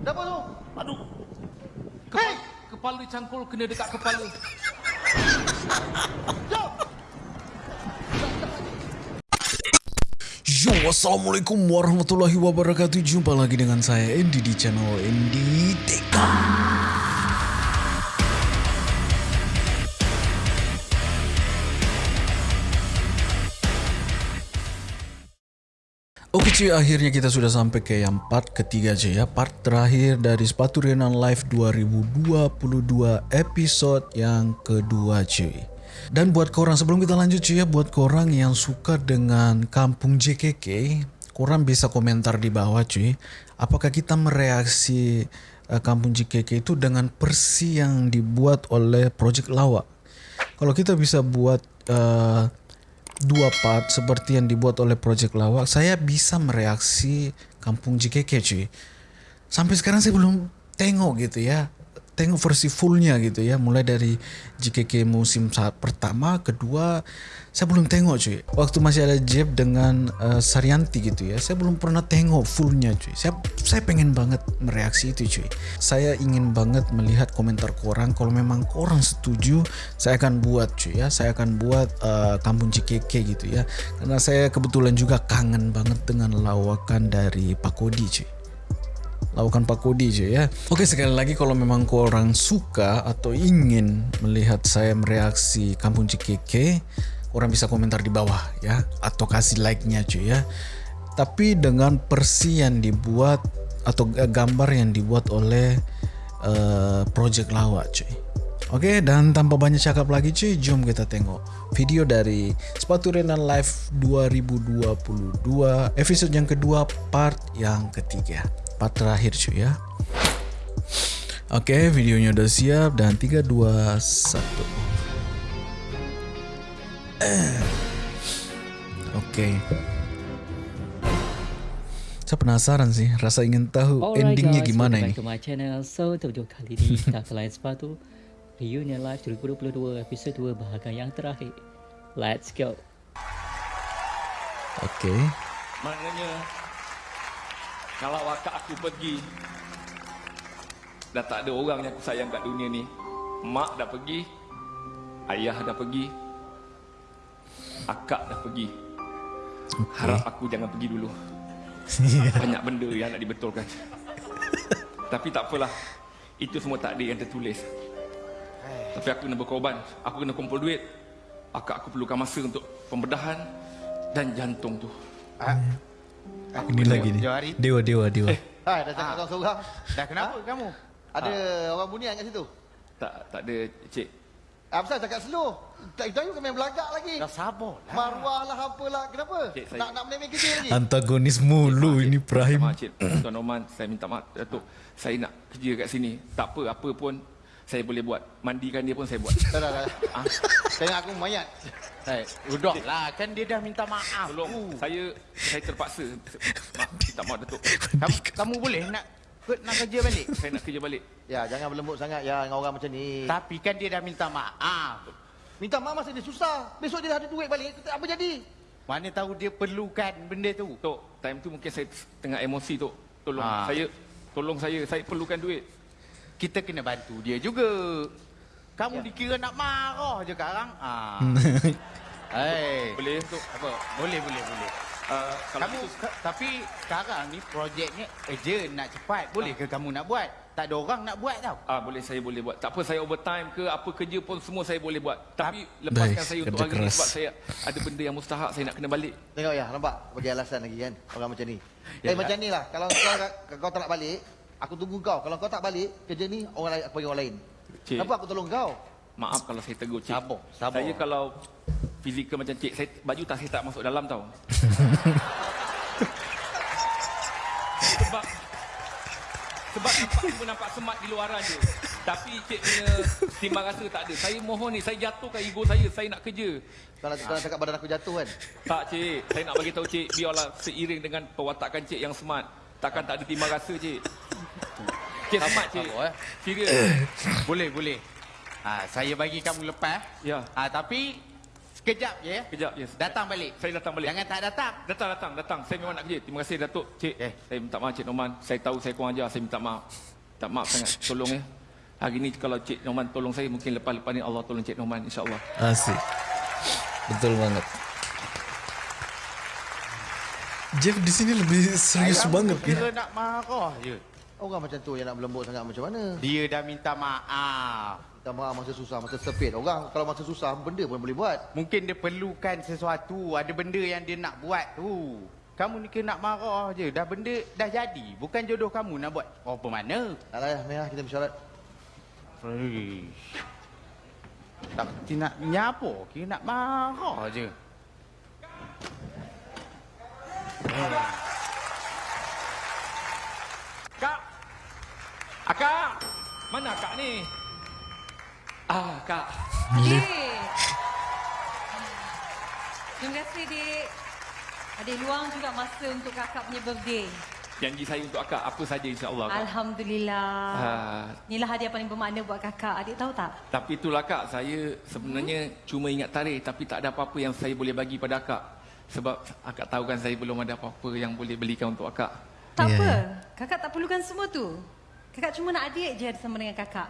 Kenapa tu? Aduh. Kepala, kepala cangkul kena dekat kepala. Yo, Assalamualaikum warahmatullahi wabarakatuh Jumpa lagi dengan saya Andy di channel Andy Teka Oke cuy, akhirnya kita sudah sampai ke yang part ketiga cuy ya. Part terakhir dari Sepatu Renan Live 2022 episode yang kedua cuy. Dan buat korang sebelum kita lanjut cuy ya Buat korang yang suka dengan kampung JKK Korang bisa komentar di bawah cuy Apakah kita mereaksi uh, kampung JKK itu dengan persi yang dibuat oleh Project Lawak. Kalau kita bisa buat uh, dua part seperti yang dibuat oleh Project Lawak, saya bisa mereaksi Kampung JKK cuy. Sampai sekarang saya belum tengok gitu ya. Tengok versi fullnya gitu ya. Mulai dari JKK musim saat pertama, kedua, saya belum tengok cuy. Waktu masih ada Jeb dengan uh, Saryanti gitu ya. Saya belum pernah tengok fullnya cuy. Saya saya pengen banget mereaksi itu cuy. Saya ingin banget melihat komentar korang. Kalau memang korang setuju, saya akan buat cuy ya. Saya akan buat uh, Kampung JKK gitu ya. Karena saya kebetulan juga kangen banget dengan lawakan dari Pak Kodi cuy lakukan Pak Kodi je ya. Oke sekali lagi kalau memang korang suka atau ingin melihat saya mereaksi Kampung JKK, korang bisa komentar di bawah ya atau kasih like-nya cuy ya. Tapi dengan persi yang dibuat atau gambar yang dibuat oleh uh, Project Lawak cuy. Oke dan tanpa banyak cakap lagi cuy, jom kita tengok video dari Sepatu Renan Live 2022 episode yang kedua part yang ketiga part terakhir cuy ya. Oke videonya udah siap dan 3, 2, 1 Oke Saya penasaran sih Rasa ingin tahu Alright endingnya guys, gimana welcome ini. back to my channel. So, video kali ini kita selain sepatu. Reunion Live 2022 episode 2 bahagian yang terakhir. Let's go. Oke Maknanya kalau wakak aku pergi dah tak ada orang yang aku sayang kat dunia ni. Mak dah pergi, ayah dah pergi, akak dah pergi. Harap aku jangan pergi dulu. Banyak benda yang nak dibetulkan. Tapi tak apalah. Itu semua takdir yang tertulis. Tapi aku kena berkorban. Aku kena kumpul duit. Akak aku perlukan masa untuk pembedahan dan jantung tu. Ah, Ini lagi Johari. Dewa Dewa Dewa Eh. Hai, dah cakap seorang-seorang. Dah kenapa Ha? kamu? Ada orang bunian kat situ. Tak tak ada cik. Apa pasal cakap slow? Tak itu kau main belagak lagi. Dah sabar lah. Maruah lah apalah. Kenapa? Cik, saya- Nak nak menemik kerja lagi. Antagonis mulu ini Prime maaf cik, Tuan Oman, saya minta maaf Datuk. Saya nak kerja kat sini. Tak apa, apa pun saya boleh buat. Mandikan dia pun saya buat. Dah dah dah. Ah, Tengok aku mayat. Hai, udah lah kan dia dah minta maaf. tolong, saya saya terpaksa. Maaf, minta maaf Datuk. Kamu, kamu boleh nak nak kerja balik? Saya nak kerja balik. Ya, jangan berlembut sangat ya dengan orang macam ni. Tapi kan dia dah minta maaf. Minta maaf masa dia susah. Besok dia dah ada duit balik. Apa jadi? Mana tahu dia perlukan benda tu. Tok, time tu mungkin saya tengah emosi Tok. Tolong Ah. saya, tolong saya. Saya perlukan duit. Kita kena bantu dia juga. Ya. Kamu dikira nak marah je sekarang. Ah. Hai. Boleh Tok? Apa? Boleh, boleh, boleh. Uh, kalau Kamu itu, ka- tapi sekarang ni projeknya urgent nak cepat. Boleh ke kamu nak buat? Tak ada orang nak buat tau. Ah boleh saya boleh buat. Tak apa saya overtime ke apa kerja pun semua saya boleh buat. Tapi lepaskan Baik, saya untuk hari ni keras. sebab saya ada benda yang mustahak saya nak kena balik. Tengok ya, nampak? Bagi alasan lagi kan. Orang macam ni. Ya, eh, ya. macam ni lah. Kalau kau, kau tak nak balik, aku tunggu kau. Kalau kau tak balik, kerja ni orang lain, aku bagi orang lain. Cik. Kenapa aku tolong kau? Maaf kalau saya tegur cik. Sabar, sabar. Saya kalau fizikal macam cik, saya baju tak saya tak masuk dalam tau. sebab sebab nampak cuma nampak semat di luaran je. Tapi cik punya timbang rasa tak ada. Saya mohon ni, saya jatuhkan ego saya. Saya nak kerja. Nak, kau nak cakap badan aku jatuh kan? Tak cik, saya nak bagi tahu cik biarlah seiring dengan pewatakan cik yang smart. Takkan tak ada timbang rasa cik. Cik smart cik. sabar, eh. Serius. Boleh, boleh. Ha, saya bagi kamu lepas. Ya. Ha, tapi Sekejap je ya. Kejap je. Datang balik. Saya datang balik. Jangan tak datang. Datang, datang, datang. Saya memang nak kerja. Terima kasih Datuk. Cik, Eh. saya minta maaf Cik Norman. Saya tahu saya kurang ajar. Saya minta maaf. Tak maaf sangat. Tolong ya. Hari ni kalau Cik Norman tolong saya, mungkin lepas-lepas ni Allah tolong Cik Norman. InsyaAllah. Asik. Betul banget. Jeff di sini lebih serius Kamu banget ya. Kira nak marah je. Orang macam tu yang nak berlembut sangat macam mana? Dia dah minta maaf. Minta maaf masa susah, masa sepit. Orang kalau masa susah benda pun boleh buat. Mungkin dia perlukan sesuatu. Ada benda yang dia nak buat tu. Kamu ni kena nak marah je. Dah benda dah jadi. Bukan jodoh kamu nak buat. Apa mana? Tak lah, Mia, kita bersyarat. Fresh. Tak nak nyapa. Kira nak marah je. Kak! Akak! Mana kak ni? Ah, kak. Dik. Terima kasih, Dik. Ada luang juga masa untuk kakak punya birthday. Janji saya untuk akak apa saja insyaAllah. Alhamdulillah. Ah, Inilah hadiah paling bermakna buat kakak. Adik tahu tak? tapi itulah kak, saya sebenarnya cuma ingat tarikh tapi tak ada apa-apa yang saya boleh bagi pada akak. Sebab akak tahu kan saya belum ada apa-apa yang boleh belikan untuk akak. Tak Ya, apa. ya. Kakak tak perlukan semua tu. Kakak cuma nak adik je sama dengan kakak.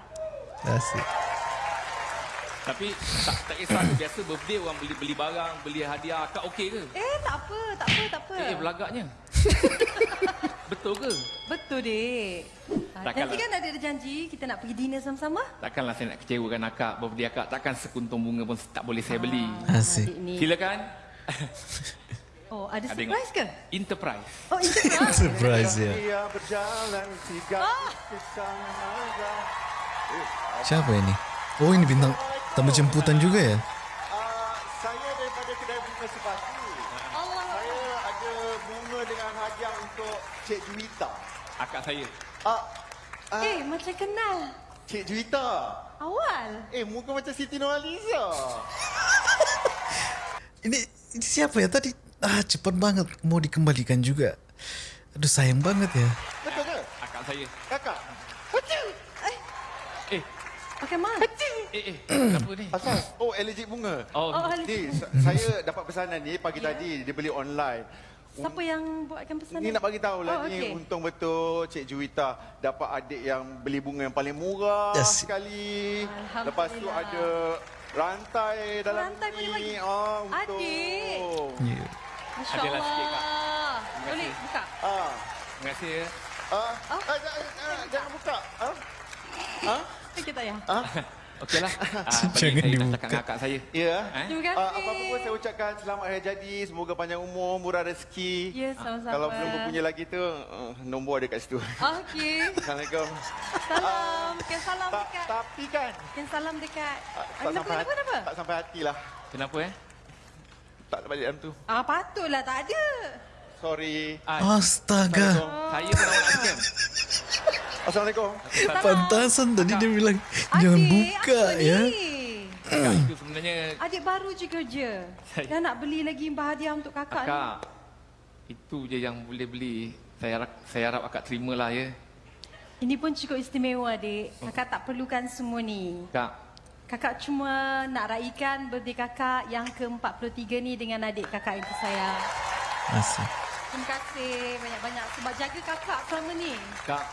Asik. Tapi tak, tak kisah tu. Biasa birthday orang beli beli barang, beli hadiah. Akak okey ke? Eh, tak apa. Tak apa, tak apa. Eh, belagaknya. Betul ke? Betul, Dik. Ah, Takkanlah. Nanti kan ada janji kita nak pergi dinner sama-sama. Takkanlah saya nak kecewakan akak. Birthday akak takkan sekuntum bunga pun tak boleh saya beli. Asik. Adik ni. Silakan. Oh, ada Ada surprise ke? Enterprise. Oh, itu Surprise ya. Ah. naga. Siapa ini? Oh ini bintang tamu jemputan juga ya? Ah, saya daripada kedai bunga sepatu. Allah. Saya ada bunga dengan hadiah untuk Cik Juwita. Akak saya. Ah, ah, Eh, macam kenal. Cik Juwita. Awal. Eh, muka macam Siti Nurhaliza. Ini, ini siapa ya tadi? Ah cepat banget mau dikembalikan juga. Aduh sayang banget ya. Betul ke? Akak saya. Kakak. Eh, Pakai mas. eh, eh. Kenapa ni? Asal? Oh, allergic bunga. Oh, Oh, Ni, sa- saya dapat pesanan ni pagi tadi. Dia beli online. Siapa yang buatkan pesanan? Ni nak bagi tahu lah Oh, ni okey. untung betul Cik Juwita dapat adik yang beli bunga yang paling murah Yes. sekali. Lepas tu ada rantai dalam Rantai ni. boleh bagi. Ah, untung. Adik. Ya. Masya Adalah sikit, Kak. Boleh buka? Ah. Terima kasih ya. Ah, ah, jangan, ah, jangan buka. Ah? Ah? Okey tak ya? Ah? Okeylah. Ah, Jangan saya dibuka. cakap dengan akak saya. Ya. Eh? Terima kasih. Ah, apa-apa pun saya ucapkan selamat hari jadi. Semoga panjang umur, murah rezeki. Ya, sama-sama. Kalau belum berpunya lagi tu, uh, nombor ada kat situ. Okey. Assalamualaikum. Salam. Kian salam Tak, dekat. tapi kan, Kian salam dekat. ah, Ah, tak Kenapa, sampai, kenapa, kenapa? tak sampai hati lah. Kenapa eh? Tak balik dalam tu. Ah, patutlah tak ada. Sorry. Ah, Astaga. saya pun awak nak scam. Assalamualaikum. Pantasan tadi dia bilang jangan buka apa ya. Ni? Akak itu sebenarnya Adik baru je kerja. Saya- Dah nak beli lagi hadiah untuk kakak ni. akak. Itu je yang boleh beli. Saya harap, saya harap akak terimalah ya. Ini pun cukup istimewa, adik. Kakak tak perlukan semua ni. Kak, Kakak cuma nak raikan birthday kakak yang ke-43 ni dengan adik kakak yang tersayang. Asik. Terima kasih banyak-banyak sebab jaga kakak selama ni. kak,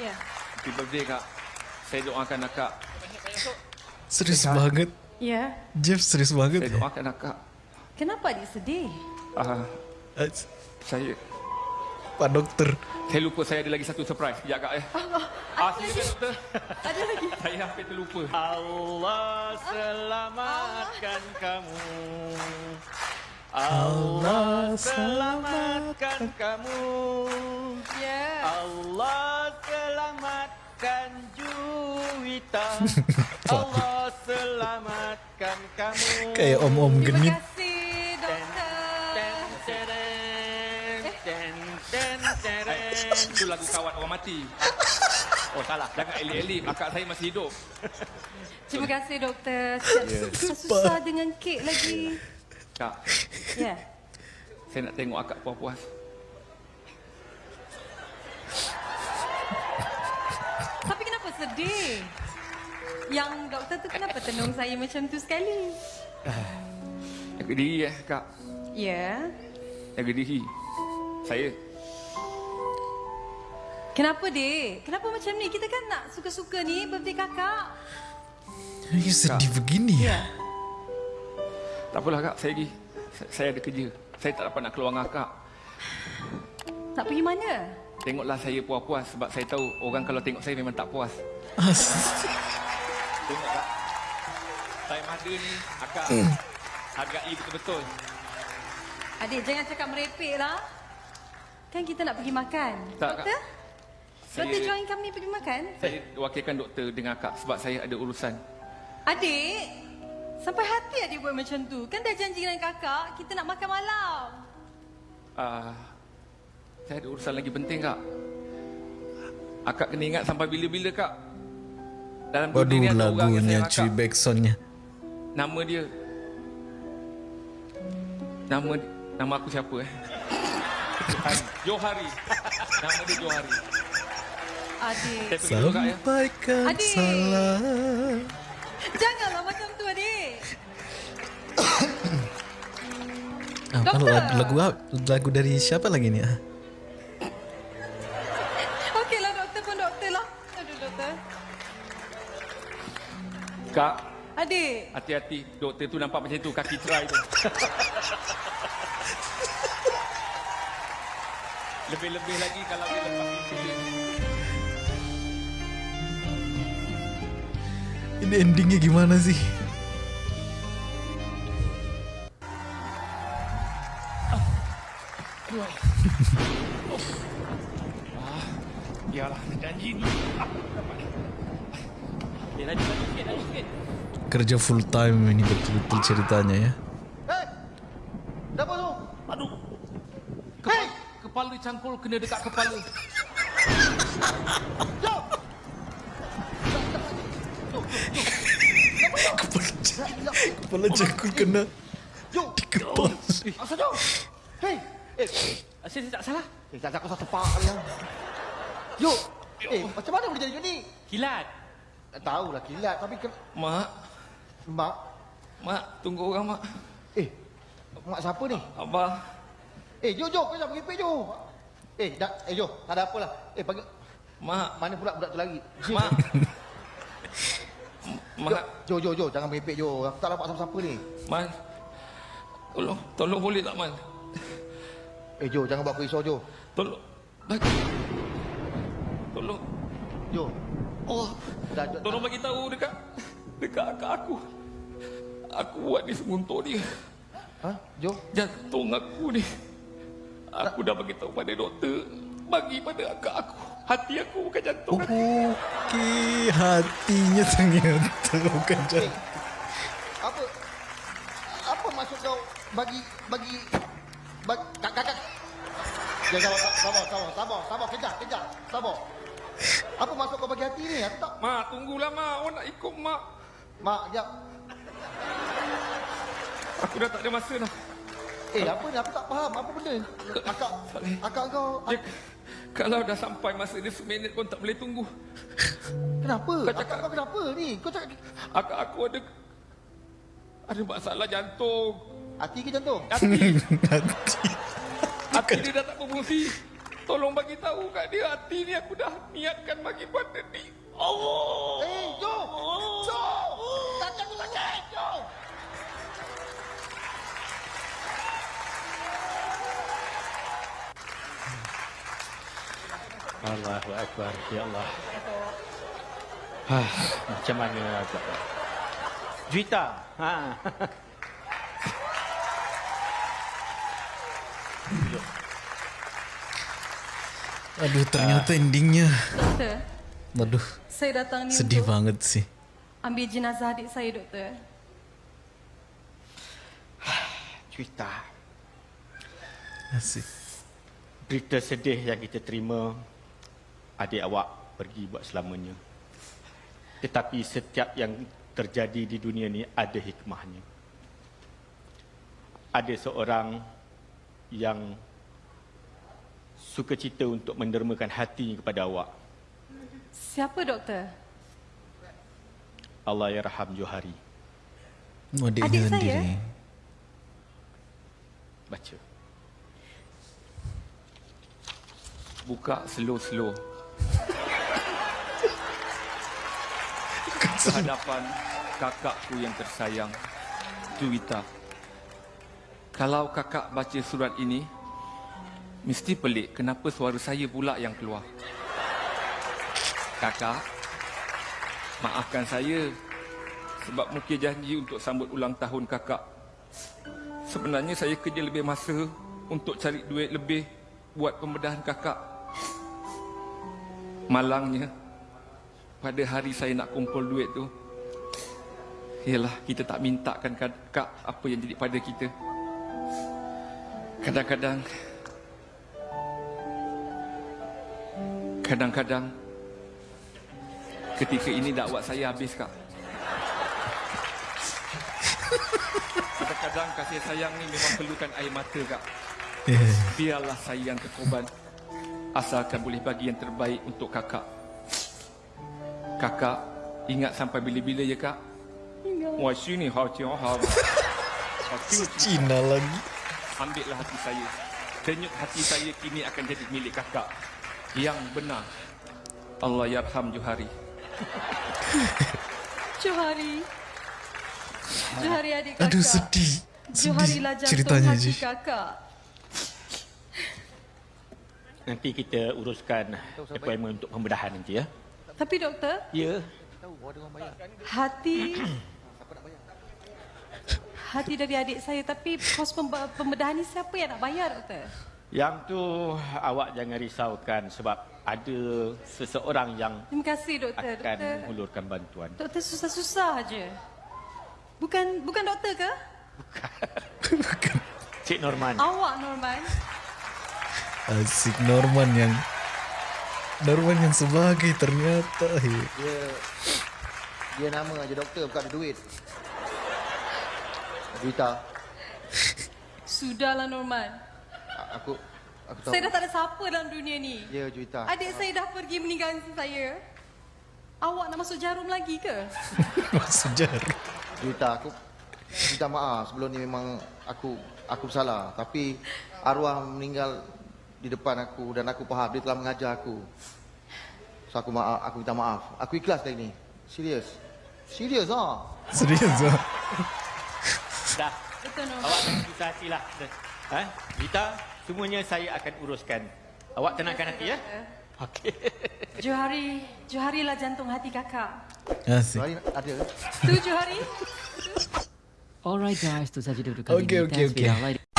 Ya. happy birthday kak. Saya doakan akak. Serius banget. Ya. Jeff serius banget Saya ya. doakan akak. Kenapa adik sedih? Ah, As- saya Pak dokter. saya lupa saya ada lagi satu surprise. Sekejap kak eh. Ah, silakan doktor. Ada lagi? Saya hampir terlupa. Allah selamatkan kamu. Allah selamatkan kamu. Ya. Allah selamatkan Juwita. Allah selamatkan kamu. Kayak om-om genit. Itu lagu kawan orang mati. Oh salah. Jangan elik-elik. Akak saya masih hidup. Terima kasih, doktor. Susah-susah dengan kek lagi. Kak, Ya. saya nak tengok akak puas-puas. Tapi kenapa sedih? Yang doktor tu kenapa tenung saya macam tu sekali? Jaga diri eh, Kak. Ya. Jaga diri. Saya Kenapa, Dek? Kenapa macam ni? Kita kan nak suka-suka ni birthday kakak. You sedih begini ya? tak apalah Kak, saya pergi. Saya- Saya ada kerja. Saya tak dapat nak keluar dengan Kak. Tak pergi mana? Tengoklah saya puas-puas sebab saya tahu orang kalau tengok saya memang tak puas. Tengok Kak. Time ada ni, Akak hargai betul-betul. Adik, jangan cakap merepek lah. Kan kita nak pergi makan. Tak, Kak. Doktor? Saya- Doktor join kami pergi makan? Saya wakilkan doktor dengan Akak sebab saya ada urusan. Adik, sampai hati adik buat macam tu. Kan dah janji dengan kakak, kita nak makan malam. Ah, saya ada urusan lagi penting kak. Akak kena ingat sampai bila-bila kak. Dalam dunia ni Waduh ada orang yang lagunya sayang cuy akak. backsoundnya Nama dia. Nama nama aku siapa eh? Johari. Nama dia Johari. Adik, ya. Sampaikan Adik. salam janganlah macam tu adik. ah, Doktor. lagu, lagu, lagu dari siapa lagi ni? Ah, Okeylah doktor pun doktor lah. Aduh doktor. Kak, Adik, hati-hati. Doktor tu nampak macam tu. Kaki cerai tu. Lebih-lebih lagi kalau dia lepas pintu Ini endingnya gimana sih? Kerja full time ini betul-betul ceritanya ya. Hei! Siapa tu? Aduh. Kepala, kepala cangkul kena dekat kepala. Jom! Kepala jangkul kena Jom! kepas. Asal jom! Hei! Eh, Asyik saya tak salah. eh tak aku satu pak kali yang. Yuk! Eh, macam mana boleh jadi macam ni? Kilat. Tak tahulah kilat tapi ken... Mak, Mak, mak, tunggu orang mak. eh, mak siapa ni? Abah, Eh, Jo, Jo, kau jangan pergi Jo. Eh, dah, eh Jo, tak ada apalah. Eh, panggil, mak, mana pula budak tu lagi? mak. Jo, Jo, Jo, jangan merepek Jo. Aku tak dapat siapa-siapa ni. man. Tolong, tolong boleh tak man? Eh, Jo, jangan buat aku risau Jo. Tolong. Bagi. Tolong. Jo, Oh, dah, dah, tolong bagi tahu dekat dekat akak aku. Aku buat ni semua untuk dia. Ha? Jo? Jantung aku ni. Aku dah bagi tahu pada doktor. Bagi pada akak aku. Hati aku bukan jantung. Oh. Okey, hatinya ternyata bukan jantung. Apa? Apa maksud kau bagi bagi bagi kak kak kak. Ya sabar sabar sabar sabar sabar kejap kejap sabar. Apa maksud kau bagi hati ni? Aku tak Mak, tunggulah mak. Awak nak ikut mak. mak jap. Aku dah tak ada masa dah. Eh apa ni? Aku tak faham apa benda. ni? Akak akak kau Dia, kalau dah sampai masa dia seminit pun tak boleh tunggu. kenapa? Kau Akak cakap- kau kenapa ni? Kau cakap Akak aku ada ada masalah jantung. hati ke jantung? Hati, Hati. hati dia dah tak berfungsi. Tolong bagi tahu kat dia hati ni aku dah niatkan bagi pada ni. Allah. Eh, Jo! Jo! Takkan aku sakit, Allahu Akbar. Ya Allah. Hah, macam mana agak? Juita. Ha. Aduh, ternyata endingnya. Doktor, Aduh, saya datang ni sedih untuk banget sih. ambil jenazah adik saya, doktor. Juita. Asik. Berita sedih yang kita terima adik awak pergi buat selamanya. Tetapi setiap yang terjadi di dunia ni ada hikmahnya. Ada seorang yang suka cita untuk mendermakan hati kepada awak. Siapa, doktor? Allah yarham Johari. Oh, Adik saya? sendiri. Baca. Buka slow-slow. Kehadapan kakakku yang tersayang, Juwita. Kalau kakak baca surat ini, mesti pelik kenapa suara saya pula yang keluar. Kakak, maafkan saya sebab mungkin janji untuk sambut ulang tahun kakak. Sebenarnya saya kerja lebih masa untuk cari duit lebih buat pembedahan kakak. Malangnya, pada hari saya nak kumpul duit tu, ialah kita tak mintakan kakak apa yang jadi pada kita. Kadang-kadang, kadang-kadang, ketika ini dakwat saya habis kak. Kadang-kadang kasih sayang ni memang perlukan air mata kak. Biarlah saya yang terkorban Asalkan boleh bagi yang terbaik untuk kakak Kakak ingat sampai bila-bila ya kak? Wah sini hao ciao hao Cina lagi. Ambillah hati saya Denyut hati saya kini akan jadi milik kakak Yang benar Allah yarham Johari Johari. Johari adik kakak. Aduh sedih. Johari lah jantung ceritanya hati je. kakak. Nanti kita uruskan appointment untuk pembedahan nanti ya. Tapi doktor, Ya. hati hati dari adik saya tapi kos pembe- pembedahan ni siapa yang nak bayar doktor? Yang tu awak jangan risaukan sebab ada seseorang yang Terima kasih doktor. akan Doktor, mengulurkan bantuan. doktor susah-susah aje. Bukan bukan doktor ke? Cik Norman. Awak Norman. Asik Norman yang Norman yang sebagai ternyata. Dia dia nama aja doktor bukan ada duit. Juwita, Sudahlah Norman. a- aku aku tahu. Saya dah tak ada siapa dalam dunia ni. Ya Juwita. Adik saya dah pergi meninggalkan saya. Awak nak masuk jarum lagi ke? sejarah. Juwita aku minta maaf sebelum ni memang aku aku salah tapi arwah meninggal di depan aku dan aku faham dia telah mengajar aku. So aku maaf, aku minta maaf. Aku ikhlas dari ni. Serius. Serius ah. Serius ah. Dah. Betul. Awak jangan susah hati lah. Ha? Rita, semuanya saya akan uruskan. Awak tenangkan hati ya. Okey. Johari, Johari lah jantung hati kakak. Asik. Hari ada. Tu Johari. Alright guys, itu saja dulu kali Okay, ini. okay, Thanks okay. for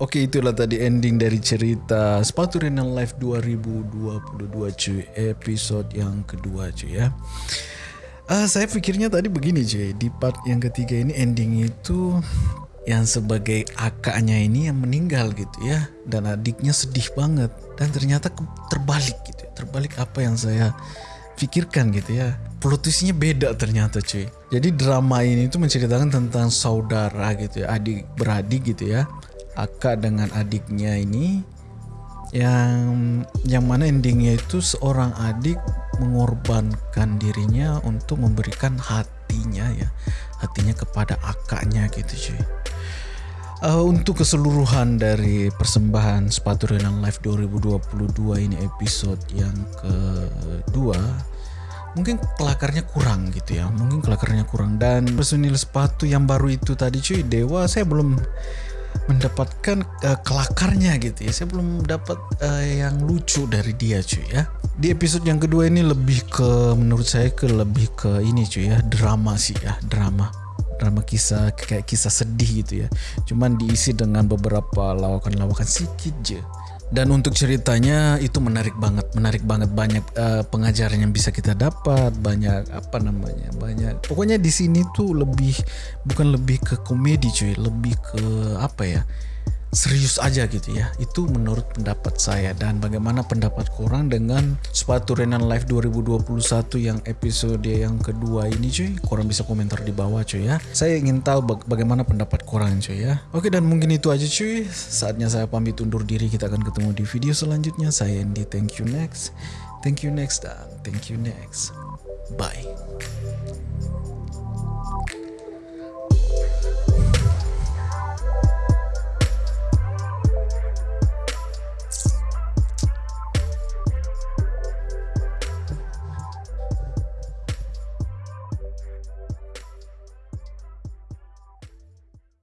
Okey itulah tadi ending dari cerita Sepatu Renal Live 2022 cuy. Episod yang kedua cuy ya. Uh, Saya fikirnya tadi begini cuy. Di part yang ketiga ini ending itu Yang sebagai akaknya ini yang meninggal gitu ya. Dan adiknya sedih banget. Dan ternyata terbalik gitu ya. Terbalik apa yang saya pikirkan gitu ya. Plot twistnya beda ternyata cuy. Jadi drama ini tuh menceritakan tentang saudara gitu ya. Adik beradik gitu ya Akak dengan adiknya ini yang yang mana endingnya itu seorang adik mengorbankan dirinya untuk memberikan hatinya ya hatinya kepada akaknya gitu cuy. Uh, untuk keseluruhan dari persembahan sepatu renang live 2022 ini episode yang kedua mungkin kelakarnya kurang gitu ya mungkin kelakarnya kurang. Dan personil sepatu yang baru itu tadi cuy dewa saya belum mendapatkan uh, kelakarnya gitu ya. Saya belum dapat uh, yang lucu dari dia cuy ya. Di episode yang kedua ini lebih ke menurut saya ke lebih ke ini cuy ya. Drama sih ya. Drama. Drama kisah kayak kisah sedih gitu ya. Cuman diisi dengan beberapa lawakan-lawakan sedikit je dan untuk ceritanya itu menarik banget menarik banget. Banyak uh, pengajaran yang bisa kita dapat banyak apa namanya banyak. Pokoknya di sini tuh lebih bukan lebih ke komedi cuy. Lebih ke apa ya serius aja gitu ya. Itu menurut pendapat saya. Dan bagaimana pendapat korang dengan sepatu Renan Live 2021 yang episode yang kedua ini cuy. Korang bisa komentar di bawah cuy ya. Saya ingin tahu bag- bagaimana pendapat korang cuy ya. Oke dan mungkin itu aja cuy. Saatnya saya pamit undur diri. Kita akan ketemu di video selanjutnya. Saya Andy thank you next. Thank you next dan thank you next. Bye